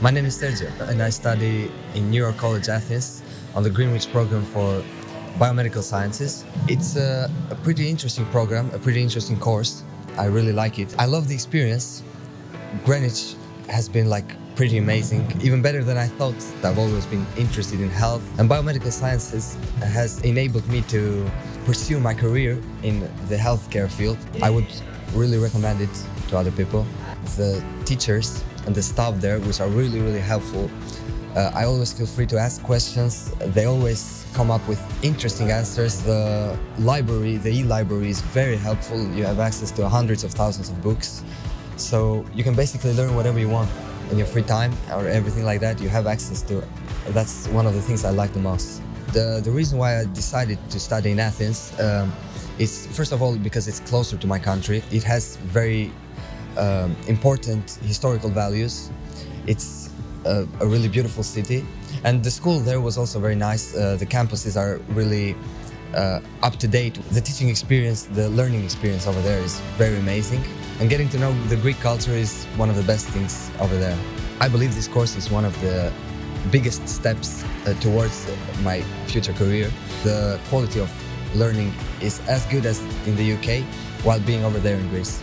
My name is Sergio, and I study in New York College Athens on the Greenwich program for biomedical sciences. It's a, a pretty interesting program, a pretty interesting course. I really like it. I love the experience. Greenwich has been like pretty amazing, even better than I thought. I've always been interested in health, and biomedical sciences has enabled me to pursue my career in the healthcare field. I would really recommend it to other people. The teachers and the staff there, which are really, really helpful. Uh, I always feel free to ask questions. They always come up with interesting answers. The library, the e-library is very helpful. You have access to hundreds of thousands of books. So you can basically learn whatever you want in your free time or everything like that. You have access to it. That's one of the things I like the most. The, the reason why I decided to study in Athens um, is first of all because it's closer to my country. It has very um, important historical values. It's a, a, really beautiful city, and the school there was also very nice. Uh, the campuses are really uh, up to date. The teaching experience, the learning experience over there is very amazing, and getting to know the Greek culture is one of the best things over there. I believe this course is one of the biggest steps uh, towards my future career. The quality of learning is as good as in the UK while being over there in Greece.